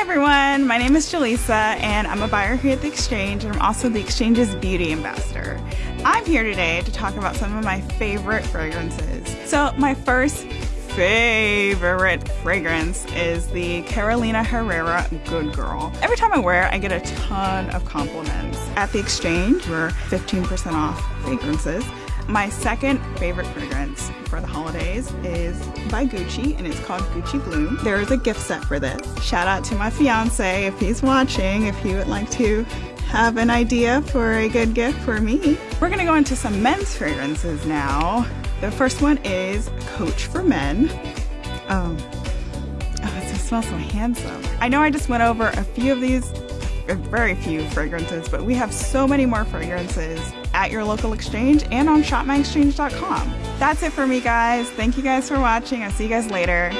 everyone, my name is Jaleesa and I'm a buyer here at The Exchange and I'm also The Exchange's beauty ambassador. I'm here today to talk about some of my favorite fragrances. So my first favorite fragrance is the Carolina Herrera Good Girl. Every time I wear it, I get a ton of compliments. At The Exchange, we're 15% off fragrances. My second favorite fragrance holidays is by Gucci and it's called Gucci Bloom. There is a gift set for this. Shout out to my fiance if he's watching, if he would like to have an idea for a good gift for me. We're gonna go into some men's fragrances now. The first one is Coach for Men. Um, oh, it smells so handsome. I know I just went over a few of these Uh, very few fragrances, but we have so many more fragrances at your local exchange and on shopmyexchange.com. That's it for me, guys. Thank you guys for watching. I'll see you guys later.